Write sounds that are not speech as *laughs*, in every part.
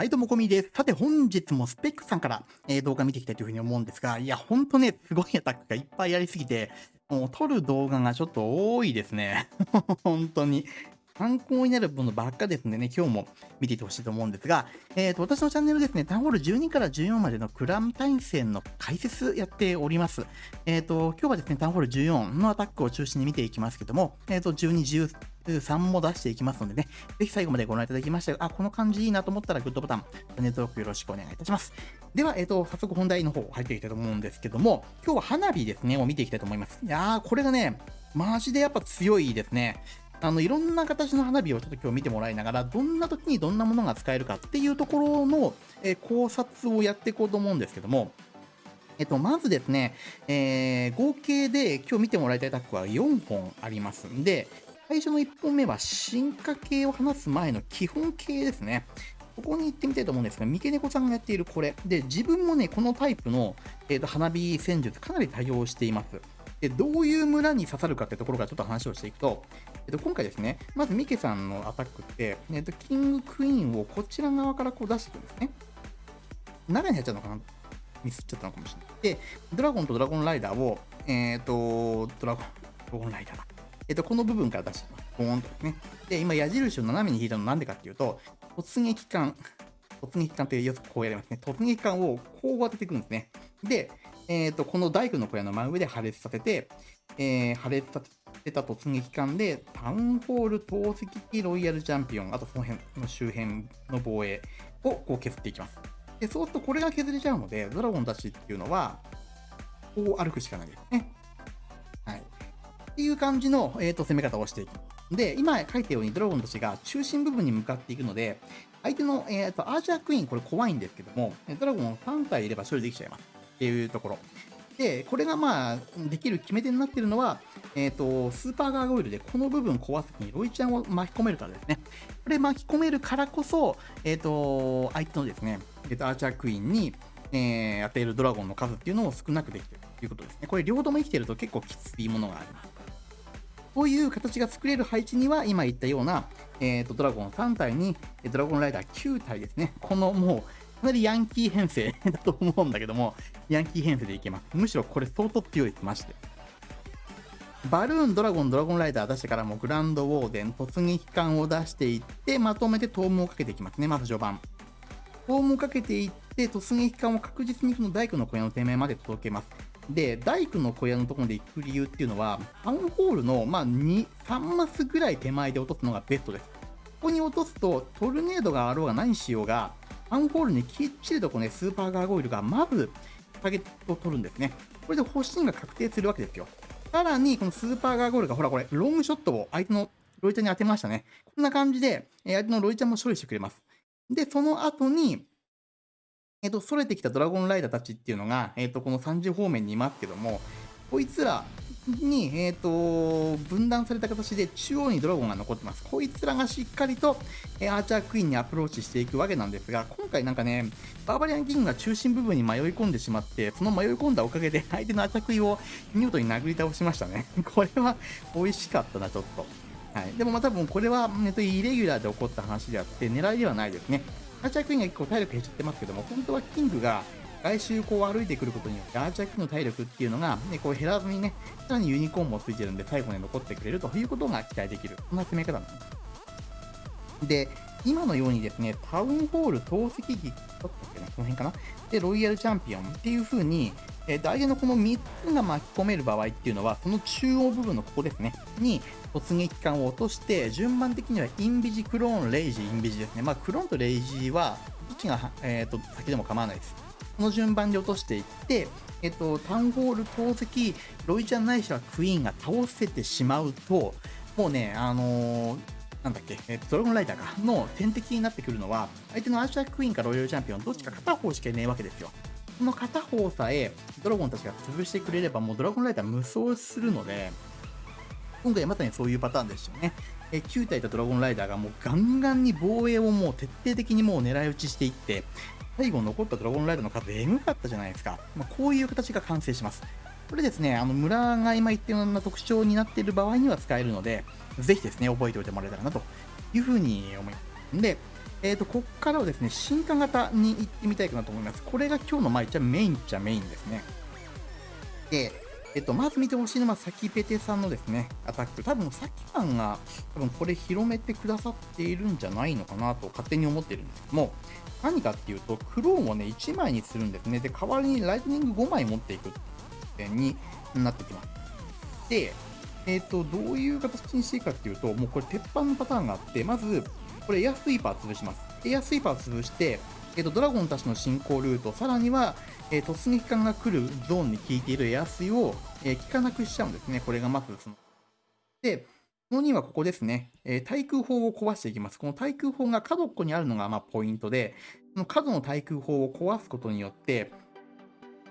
はい、どうもこみです。さて、本日もスペックさんから、えー、動画見ていきたいというふうに思うんですが、いや、ほんとね、すごいアタックがいっぱいやりすぎて、もう撮る動画がちょっと多いですね。*laughs* 本当に。参考になるものばっかですんでね、今日も見ていてほしいと思うんですが、えーと、私のチャンネルですね、タウンホール12から14までのクラン対戦の解説やっております。えっ、ー、と、今日はですね、タウンホール14のアタックを中心に見ていきますけども、えっ、ー、と、12、13も出していきますのでね、ぜひ最後までご覧いただきましたあ、この感じいいなと思ったらグッドボタン、チャンネル登録よろしくお願いいたします。では、えっ、ー、と、早速本題の方入っていきたいと思うんですけども、今日は花火ですね、を見ていきたいと思います。いやー、これがね、マジでやっぱ強いですね。あのいろんな形の花火をちょっと今日見てもらいながら、どんな時にどんなものが使えるかっていうところの、え、考察をやっていこうと思うんですけども、えっと、まずですね、えー、合計で今日見てもらいたいタックは4本ありますんで、最初の1本目は進化系を話す前の基本形ですね。ここに行ってみたいと思うんですが、三毛猫さんがやっているこれ。で、自分もね、このタイプの、えーと花火戦術かなり多用しています。で、どういう村に刺さるかってところからちょっと話をしていくと、えっと、今回ですね、まずミケさんのアタックって、えっと、キングクイーンをこちら側からこう出していくんですね。中に入っちゃうのかな？ミスっちゃったのかもしれない。で、ドラゴンとドラゴンライダーを、えっ、と、ドラゴン、ドラゴンライダーだ。えっ、と、この部分から出してます。ボーンとですね。で、今、矢印を斜めに引いたのなんでかっていうと、突撃艦、突撃艦ってよくこうやりますね。突撃艦をこう当てていくんですね。で、えっ、ー、と、この大工の小屋の真上で破裂させて、えー、破裂させた突撃艦で、タウンホール投石機ロイヤルチャンピオン、あとその辺の周辺の防衛をこう削っていきます。で、そうするとこれが削れちゃうので、ドラゴンたちっていうのは、こう歩くしかないですね。はい。っていう感じの、えーと、攻め方をしていく。で、今書いたようにドラゴンたちが中心部分に向かっていくので、相手の、えーと、アーチャークイーン、これ怖いんですけども、ドラゴン3体いれば処理できちゃいます。っていうところ。で、これがまあ、できる決め手になってるのは、えっ、ー、と、スーパーガーゴイルでこの部分壊すときにロイちゃんを巻き込めるからですね。これ巻き込めるからこそ、えっ、ー、と、相手のですね、えっ、ー、と、アーチャークイーンに、えー、与えるドラゴンの数っていうのを少なくできてるということですね。これ両方とも生きてると結構きついものがあります。こういう形が作れる配置には、今言ったような、えーと、ドラゴン3体に、ドラゴンライダー9体ですね。このもう、かなりヤンキー編成だと思うんだけども、ヤンキー編成でいけます。むしろこれ相当強いです、まして。バルーン、ドラゴン、ドラゴンライダー出してからもグランドウォーデン、突撃艦を出していって、まとめてトームをかけていきますね、まず序盤。トームをかけていって、突撃艦を確実にこの大工の小屋の手前まで届けます。で、大工の小屋のところで行く理由っていうのは、タウンホールの、まあ、2、3マスぐらい手前で落とすのがベストです。ここに落とすと、トルネードがあろうが何しようが、アンホールにきっちりとこうね、スーパーガーゴイルがまずタゲットを取るんですね。これで星が確定するわけですよ。さらに、このスーパーガーゴイルが、ほらこれ、ロングショットを相手のロイちゃんに当てましたね。こんな感じで、相手のロイちゃんも処理してくれます。で、その後に、えっ、と、逸れてきたドラゴンライダーたちっていうのが、えっ、と、この30方面にいますけども、こいつらに、えーと、分断された形で中央にドラゴンが残ってます。こいつらがしっかりと、え、アーチャークイーンにアプローチしていくわけなんですが、今回なんかね、バーバリアンキングが中心部分に迷い込んでしまって、その迷い込んだおかげで相手のアーチャークイーンを見事に殴り倒しましたね。*laughs* これは美味しかったな、ちょっと。はい、でもまあ多分これは、えっと、イレギュラーで起こった話であって、狙いではないですね。アーチャークイーンが結構体力減っちゃってますけども、本当はキングが外周こう歩いてくることによってアーチャーキーの体力っていうのが、ね、こう減らずにね、さらにユニコーンもついてるんで最後に残ってくれるということが期待できる。そんな攻め方なんです。で、今のようにですね、タウンホール投石機、ちょっとっけな、この辺かな。で、ロイヤルチャンピオンっていう風に、えー、相手のこの3つが巻き込める場合っていうのは、その中央部分のここですね、に突撃艦を落として、順番的にはインビジ、クローン、レイジ、インビジですね。まあ、クローンとレイジは、どっちが、えーと先でも構わないです。この順番で落としていって、えっと、タウンホール投石、ロイちゃんないしはクイーンが倒せてしまうと、もうね、あのー、なんだっけ、えっと、ドラゴンライターかの天敵になってくるのは、相手のアーチャークイーンかロイヤルチャンピオン、どっちか片方しかいないわけですよ。この片方さえ、ドラゴンたちが潰してくれれば、もうドラゴンライター無双するので、今回まさにそういうパターンですよね。え9体いたドラゴンライダーがもうガンガンに防衛をもう徹底的にもう狙い撃ちしていって、最後残ったドラゴンライダーの数エグかったじゃないですか。まあ、こういう形が完成します。これですね、あの村が今言ったような特徴になっている場合には使えるので、ぜひですね、覚えておいてもらえたらなというふうに思います。んで、えっ、と、こっからはですね、進化型に行ってみたいかなと思います。これが今日のまあ、一応メインっちゃメインですね。で、えっと、まず見てほしいのは、サキペテさんのですね、アタック。多分、サキさんが、多分これ広めてくださっているんじゃないのかなと勝手に思ってるんですけども、何かっていうと、クローンをね、1枚にするんですね。で、代わりにライトニング5枚持っていくってになってきます。で、えっ、と、どういう形にしていいかっていうと、もうこれ鉄板のパターンがあって、まず、これエアスイーパー潰します。エアスイーパー潰して、えーと、ドラゴンたちの進行ルート、さらには、えー、突撃艦が来るゾーンに効いているエアスイを、えー、効かなくしちゃうんですね。これがまずその。で、この2はここですね、えー、対空砲を壊していきます。この対空砲が角っこにあるのがまあポイントで、その角の対空砲を壊すことによって、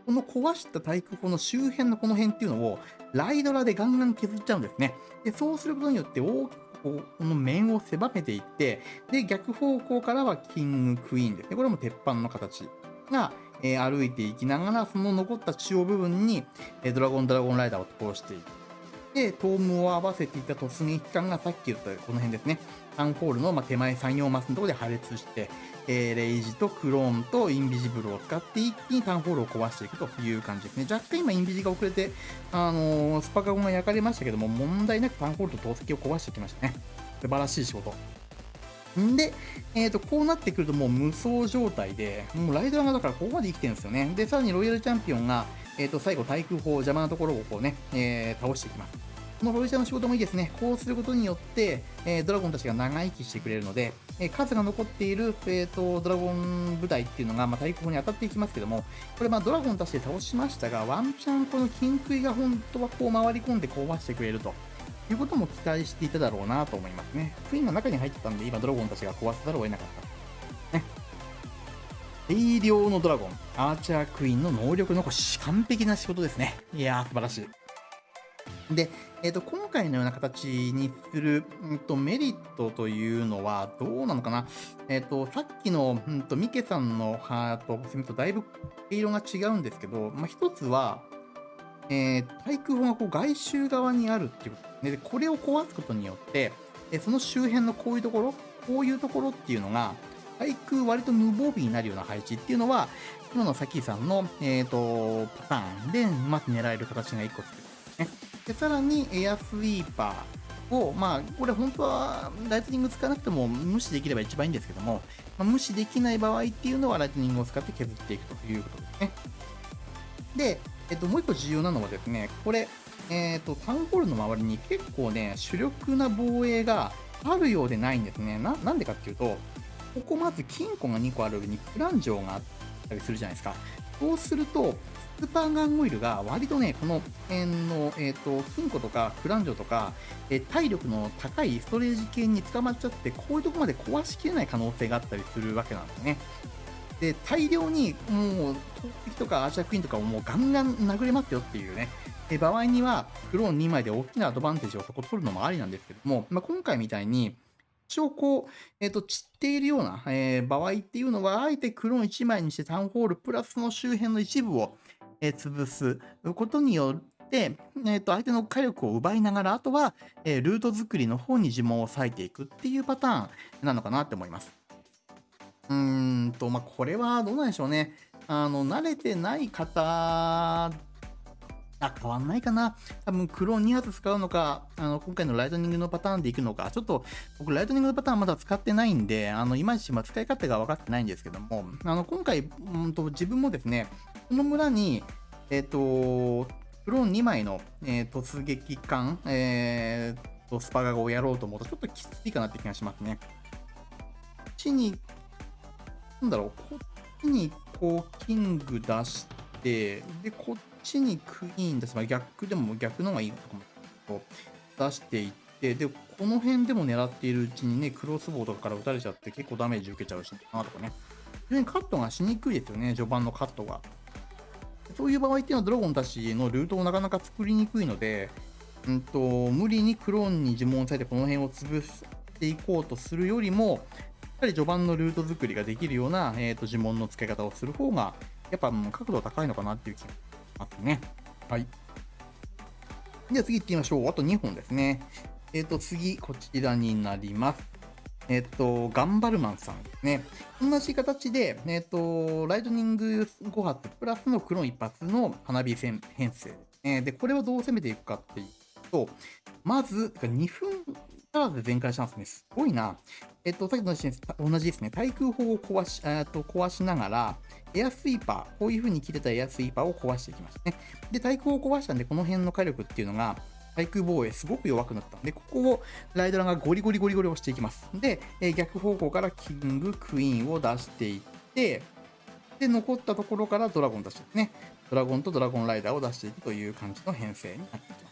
この壊した対空砲の周辺のこの辺っていうのを、ライドラでガンガン削っちゃうんですね。で、そうすることによって大きくこの面を狭めていって、で、逆方向からはキングクイーンですね。これも鉄板の形が、えー、歩いていきながら、その残った中央部分に、えー、ドラゴンドラゴンライダーを通していく。で、トームを合わせていた突撃機関がさっき言ったこの辺ですね。タンホールの、手前3、4マスのところで破裂して、えー、レイジとクローンとインビジブルを使って一気にタウンホールを壊していくという感じですね。若干今インビジが遅れて、あのー、スパカゴンが焼かれましたけども、問題なくタウンホールと投石を壊してきましたね。素晴らしい仕事。んで、えっ、ー、と、こうなってくるともう無双状態で、もうライドラがだからここまで生きてるんですよね。で、さらにロイヤルチャンピオンが、えっ、ー、と、最後、対空砲、邪魔なところをこうね、えー、倒していきます。このロイシャの仕事もいいですね。こうすることによって、えー、ドラゴンたちが長生きしてくれるので、えー、数が残っている、えーと、ドラゴン部隊っていうのが、まあ、対抗に当たっていきますけども、これ、まあ、ドラゴンたちで倒しましたが、ワンチャンこの金杭が本当はこう回り込んで壊してくれると。いうことも期待していただろうなと思いますね。クイーンが中に入ってたんで、今ドラゴンたちが壊さざるを得なかった。大量のドラゴン、アーチャークイーンの能力残し、完璧な仕事ですね。いやー、素晴らしい。で、えーと、今回のような形にする、うんと、メリットというのはどうなのかな、えーと、さっきの、うんと、ミケさんのハートとだいぶ毛色が違うんですけど、まあ、一つは、えー、対空砲がこう外周側にあるっていうことで、これを壊すことによって、えその周辺のこういうところ、こういうところっていうのが、対空割と無防備になるような配置っていうのは、今のサキさんの、えーと、パターンでまず狙える形が1個作るんですね。で、さらにエアスイーパーを、まあ、これ本当はライトニング使わなくても無視できれば一番いいんですけども、まあ、無視できない場合っていうのはライトニングを使って削っていくということですね。で、えっと、もう一個重要なのはですね、これ、えっと、タウンホールの周りに結構ね、主力な防衛があるようでないんですね。な、なんでかっていうと、ここまず金庫が2個ある上にクランジョーがあったりするじゃないですか。そうすると、スーパーガンオイルが割とね、この辺の、え、ー、と、金庫とかクランジョとか、えー、体力の高いストレージ系に捕まっちゃって、こういうとこまで壊しきれない可能性があったりするわけなんですね。で、大量にもう、投石とかアーチャークイーンとかをもうガンガン殴れますよっていうね、で場合には、クローン2枚で大きなアドバンテージをそこ取るのもありなんですけども、まあ、今回みたいに、応こう、えっ、ー、と、散っているような、えー、場合っていうのは、あえてクローン1枚にしてタウンホールプラスの周辺の一部を、えー、潰すことによって、えー、と相手の火力を奪いながら、あとは、え、ルート作りの方に呪文を割いていくっていうパターンなのかなって思います。うーんと、まあ、これはどうなんでしょうね。あの、慣れてない方あ、変わんないかな。多分、クローン2発使うのか、あの、今回のライトニングのパターンでいくのか、ちょっと、僕、ライトニングのパターンまだ使ってないんで、あの、いまいち、ま使い勝手が分かってないんですけども、あの、今回、うんと、自分もですね、この村に、えっ、ー、と、クローン2枚の、えー、突撃艦、えー、と、スパガゴをやろうと思うと、ちょっときついかなって気がしますね。こっちに、なんだろう、こっちに、こう、キング出して、で、こっちにクイーンです。まあ、逆でも逆の方がいいとかも。出していって、で、この辺でも狙っているうちにね、クロスボウとかから撃たれちゃって結構ダメージ受けちゃうしなとかね。非常にカットがしにくいですよね、序盤のカットが。そういう場合っていうのはドラゴンたちのルートをなかなか作りにくいので、うんと、無理にクローンに呪文をされてこの辺を潰していこうとするよりも、やっぱり序盤のルート作りができるような、えーと、呪文の付け方をする方が、やっぱ角度高いのかなっていう気がしますね。はい。では次行ってみましょう。あと2本ですね。えっ、ー、と、次、こちらになります。えっと、ガンバルマンさんですね。同じ形で、えっと、ライトニング5発プラスのクローン1発の花火戦編成。えで、これをどう攻めていくかっていうと、まず、2分足らず全開したんですね。すごいな。えっと、さっきと同じですね。対空砲を壊し、えっと、壊しながら、エアスイーパー、こういう風に切れたエアスイーパーを壊していきましたね。で、対空砲を壊したんで、この辺の火力っていうのが、対空防衛すごく弱くなったんで、ここをライドラがゴリゴリゴリゴリ押していきます。で、え逆方向からキング、クイーンを出していって、で、残ったところからドラゴン出してですね。ドラゴンとドラゴンライダーを出していくという感じの編成になっていきます。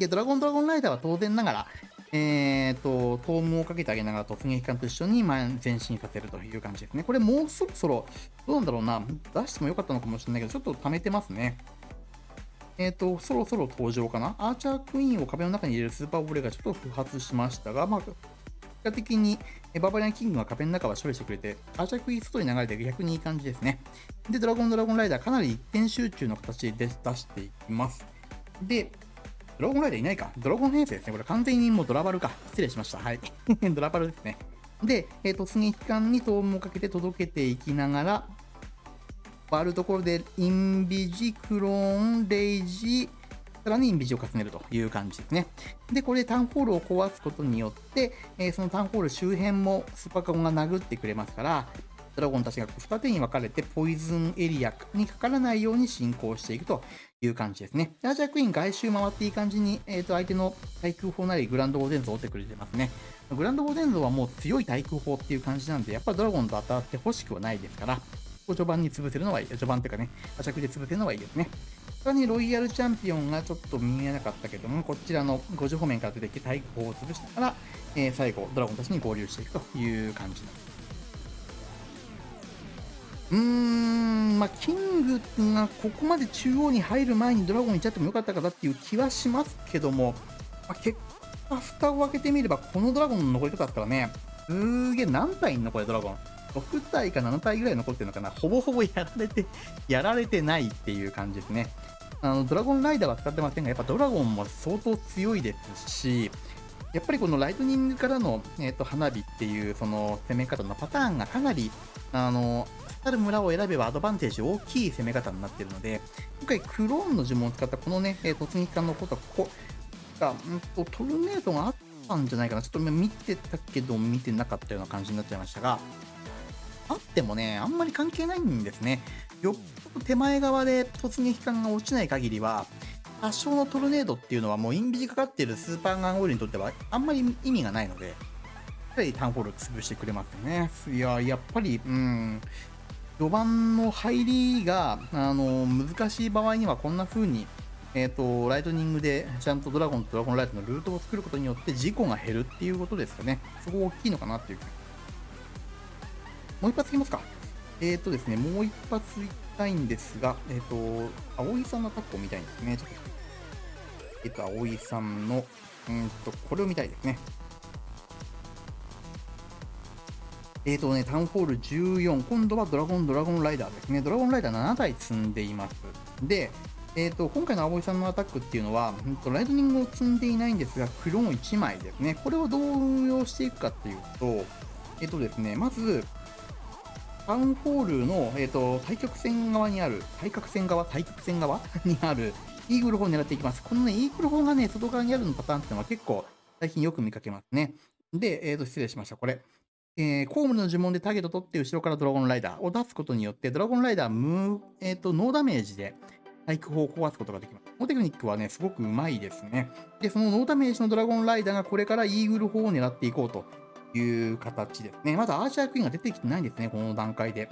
で、ドラゴンドラゴンライダーは当然ながら、えーと、トームをかけてあげながら突撃艦と一緒に前前進させるという感じですね。これもうそろそろ、どうなんだろうな、出してもよかったのかもしれないけど、ちょっと貯めてますね。えっ、ー、と、そろそろ登場かな。アーチャークイーンを壁の中に入れるスーパーボレーがちょっと不発しましたが、まあ、結果的にババリアンキングが壁の中は処理してくれて、アーチャークイーン外に流れて逆にいい感じですね。で、ドラゴンドラゴンライダーかなり一点集中の形で出していきます。で、ドラゴンライダーいないか。ドラゴン編成ですね。これ完全にもうドラバルか。失礼しました。はい。*laughs* ドラバルですね。で、えっー、突撃艦にトームをかけて届けていきながら、あるところで、インビジ、クローン、レイジ、さらにインビジを重ねるという感じですね。で、これでタウンホールを壊すことによって、えー、そのタウンホール周辺もスーパーカゴンが殴ってくれますから、ドラゴンたちが二手に分かれてポイズンエリアにかからないように進行していくという感じですね。アーチャークイーン外周回っていい感じに、えー、と相手の対空砲なりグランドゴーデンゾーを追ってくれてますね。グランドゴーデンゾーはもう強い対空砲っていう感じなんで、やっぱドラゴンと当たってほしくはないですから、序盤に潰せるのはいい。序盤っていうかね、アチャクで潰せるのはいいですね。他にロイヤルチャンピオンがちょっと見えなかったけども、こちらの50方面から出てきて対抗を潰しながら、えー、最後、ドラゴンたちに合流していくという感じなんです。うーん、まあ、キングがここまで中央に入る前にドラゴンに行っちゃってもよかったかなっていう気はしますけども、まあ、結果、蓋を開けてみれば、このドラゴンの残り方だったらね、すげえ何体いんのこれドラゴン？6体か7体ぐらい残ってるのかな？ほぼほぼやられて、*laughs* やられてないっていう感じですね。あの、ドラゴンライダーは使ってませんが、やっぱドラゴンも相当強いですし、やっぱりこのライトニングからの、えーと、花火っていうその攻め方のパターンがかなり、あの、ある村を選べばアドバンテージ大きい攻め方になっているので、今回クローンの呪文を使ったこのね、え、突撃艦のことは、ここが、うんと、トルネードがあったんじゃないかな。ちょっと見てたけど見てなかったような感じになっちゃいましたが、あってもね、あんまり関係ないんですね。よっぽど手前側で突撃艦が落ちない限りは、多少のトルネードっていうのはもうインビジかかっているスーパーガンオイルにとってはあんまり意味がないので、やっぱりタウンホール潰してくれますよね。いや、やっぱり、うん、序盤の入りが、あの、難しい場合にはこんな風に、えっ、ー、と、ライトニングでちゃんとドラゴンとドラゴンライトのルートを作ることによって事故が減るっていうことですかね。そこ大きいのかなっていうもう一発いきますか。えっ、ー、とですね、もう一発いきたいんですが、えっ、ー、と、葵さんのタックを見たいんですね。ちょっとえっ、と、葵さんの、うんと、これを見たいですね。えっ、ー、とね、タウンホール14、今度はドラゴン、ドラゴンライダーですね。ドラゴンライダー7体積んでいます。で、えっ、ー、と、今回の葵さんのアタックっていうのは、ライトニングを積んでいないんですが、クローン1枚ですね。これをどう運用していくかっていうと、えっ、とですね、まず、タウンホールの、えっ、と、対極線側にある、対角線側対角線側 *laughs* にある、イーグル砲を狙っていきます。このね、イーグル砲がね、外側にあるのパターンっていうのは結構最近よく見かけますね。で、えっ、と、失礼しました。これ。えー、コームの呪文でターゲット取って後ろからドラゴンライダーを出すことによって、ドラゴンライダー無、え、ー、と、ノーダメージで対空砲を壊すことができます。このテクニックはね、すごくうまいですね。で、そのノーダメージのドラゴンライダーがこれからイーグル砲を狙っていこうという形ですね。まだアーチャークイーンが出てきてないんですね、この段階で。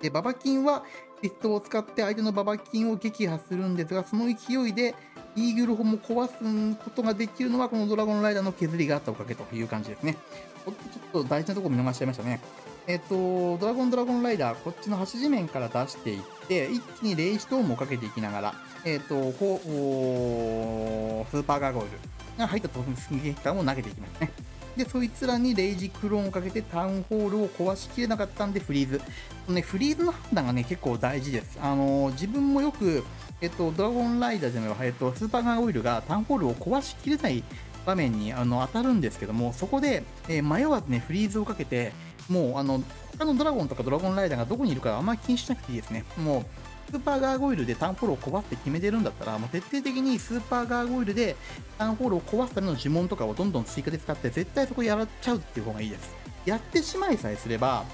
で、ババキンはピストを使って相手のババキンを撃破するんですが、その勢いでイーグル砲も壊すことができるのはこのドラゴンライダーの削りがあったおかげという感じですね。ちょっと大事なところ見逃しちゃいましたね。えっ、と、ドラゴンドラゴンライダー、こっちの端地面から出していって、一気にレイストームをかけていきながら、えっ、と、こう、スーパーガーゴイルが入った突撃弾を投げていきますね。で、そいつらにレイジクローンをかけてタウンホールを壊しきれなかったんでフリーズ。ね、フリーズの判断がね、結構大事です。あのー、自分もよく、えっと、ドラゴンライダーじゃないわ、えっと、スーパーガンオイルがタウンホールを壊しきれない場面にあの当たるんですけども、そこで、えー、迷わずね、フリーズをかけて、もうあの、他のドラゴンとかドラゴンライダーがどこにいるかあんまり気にしなくていいですね。もう、スーパーガーゴイルでターンフォローを壊すって決めてるんだったら、もう徹底的にスーパーガーゴイルでターンフォローを壊すための呪文とかをどんどん追加で使って、絶対そこやっちゃうっていう方がいいです。やってしまいさえすれば、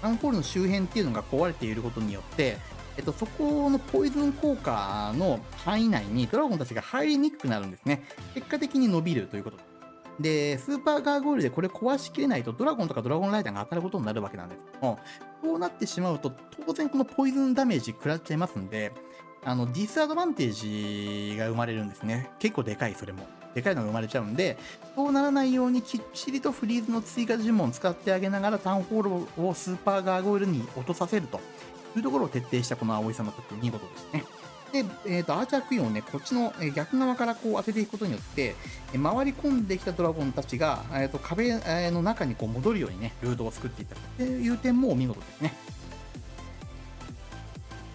ターンフォールの周辺っていうのが壊れていることによって、えっと、そこのポイズン効果の範囲内にドラゴンたちが入りにくくなるんですね。結果的に伸びるということ、でスーパーガーゴイルでこれ壊しきれないとドラゴンとかドラゴンライダーが当たることになるわけなんですけども、そうなってしまうと当然このポイズンダメージ食らっちゃいますんで、あの、ディスアドバンテージが生まれるんですね。結構でかい、それも。でかいのが生まれちゃうんで、そうならないようにきっちりとフリーズの追加呪文を使ってあげながらタウンホールをスーパーガーゴイルに落とさせるというところを徹底したこの葵さんの見事ですね。で、えーと、アーチャークイーンをね、こっちの逆側からこう当てていくことによって、回り込んできたドラゴンたちが、えーと、壁の中にこう戻るようにね、ルートを作っていったという点もお見事ですね。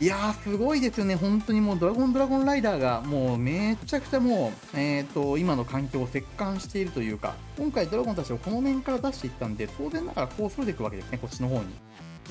いやー、すごいですよね。本当にもうドラゴンドラゴンライダーがもうめちゃくちゃもう、えっ、ー、と、今の環境を折檻しているというか、今回ドラゴンたちをこの面から出していったんで、当然ながらこうそれていくわけですね、こっちの方に。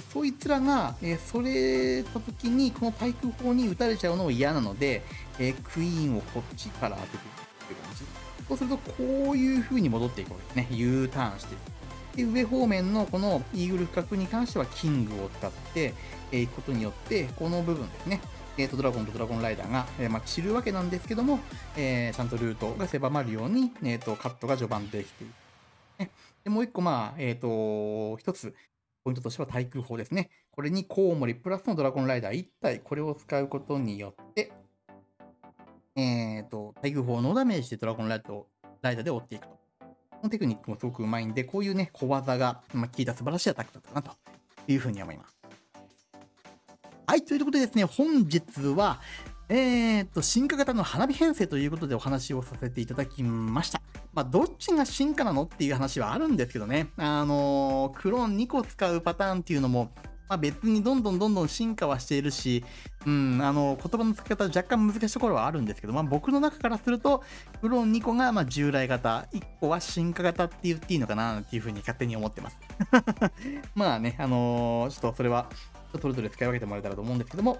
そいつらが、えー、それた時にこの対空砲に撃たれちゃうのも嫌なので、えー、クイーンをこっちから当てていくっていう感じ。そうすると、こういう風に戻っていくわけですね。U ターンしていく。で上方面のこのイーグル深角に関してはキングを使っていくことによって、この部分ですね、えー、とドラゴンとドラゴンライダーが、えー、まあ、散るわけなんですけども、えー、ちゃんとルートが狭まるように、えー、とカットが序盤できている。ね、でもう一個、まあ、えっ、と、一つ、ポイントとしては対空砲ですね。これにコウモリプラスのドラゴンライダー1体、これを使うことによって、えっ、と、対空砲のダメージでドラゴンライダーをライダーで追っていくと。このテクニックもすごくうまいんで、こういうね、小技が、まあ、効いた素晴らしいアタックだったなというふうに思います。はい、ということでですね、本日は、えー、と、進化型の花火編成ということでお話をさせていただきました。まあ、どっちが進化なのっていう話はあるんですけどね。あのー、クローン2個使うパターンっていうのも、まあ、別にどんどんどんどん進化はしているし、うん、あの、言葉の付け方若干難しいところはあるんですけど、まあ、僕の中からすると、クローン2個がま従来型、1個は進化型って言っていいのかなっていうふうに勝手に思ってます。*laughs* まあね、あのー、ちょっとそれは、それぞれ使い分けてもらえたらと思うんですけども、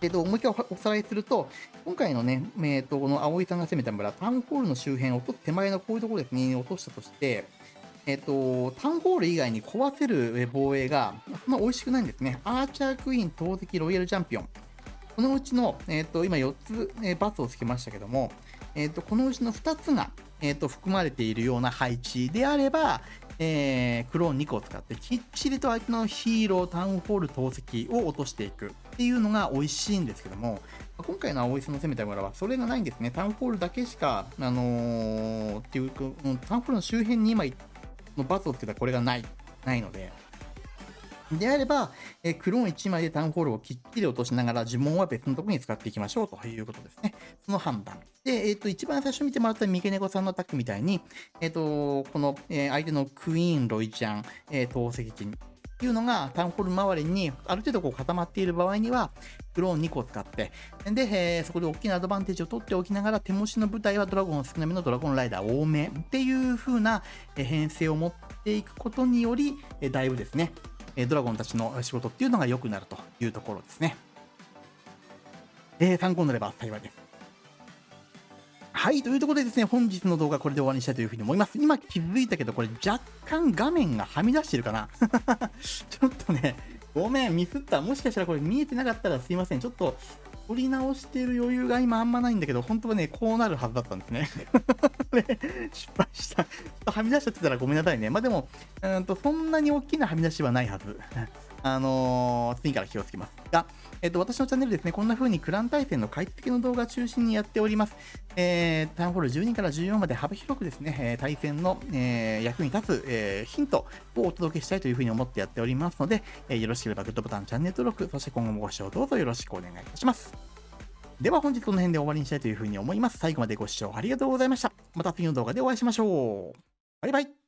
えっと、もう一回おさらいすると、今回のね、えっと、この葵さんが攻めた村、タウンホールの周辺を落とす手前のこういうところですね、落としたとして、えっと、タウンホール以外に壊せる防衛が、そんな美味しくないんですね。アーチャークイーン、投石、ロイヤルチャンピオン。このうちの、えっと、今4つ、えバツをつけましたけども、えっと、このうちの2つが、えっと、含まれているような配置であれば、えー、クローン2個を使ってきっちりと相手のヒーロー、タウンホール、投石を落としていくっていうのが美味しいんですけども、今回の青井さんの攻めた村はそれがないんですね。タウンホールだけしか、あのー、っていうか、タウンホールの周辺に今の罰をつけたこれがない、ないので、であれば、えクローン1枚でタウンホールをきっちり落としながら呪文は別のところに使っていきましょうということですね。その判断。で、えっ、ー、と、一番最初見てもらった三毛猫さんのアタックみたいに、えっ、ー、と、この、え相手のクイーン、ロイちゃん、え、投石機っていうのがタウンホール周りにある程度こう固まっている場合には、クローン2個使って、で、えー、そこで大きなアドバンテージを取っておきながら、手持ちの部隊はドラゴン少なめのドラゴンライダー多めっていう風な編成を持っていくことにより、だいぶですね、ドラゴンたちの仕事っていうのが良くなるというところですね。えー、参考になれば幸いです。はい、というところでですね、本日の動画これで終わりにしたいというふうに思います。今気づいたけど、これ若干画面がはみ出してるかな *laughs* ちょっとね、ごめん、ミスった。もしかしたらこれ見えてなかったらすいません。ちょっと、撮り直してる余裕が今あんまないんだけど、本当はね、こうなるはずだったんですね。*laughs* 失敗した。ちょっとはみ出しちゃってたらごめんなさいね。まあでも、うんとそんなに大きなはみ出しはないはず。あのー、次から気をつけます。が、えっ、と、私のチャンネルですね、こんな風にクラン対戦の解析の動画中心にやっております。えー、タウンホール12から14まで幅広くですね、対戦の、えー、役に立つ、えヒントをお届けしたいという風に思ってやっておりますので、えよろしければグッドボタン、チャンネル登録、そして今後もご視聴どうぞよろしくお願いいたします。では本日この辺で終わりにしたいという風に思います。最後までご視聴ありがとうございました。また次の動画でお会いしましょう。バイバイ。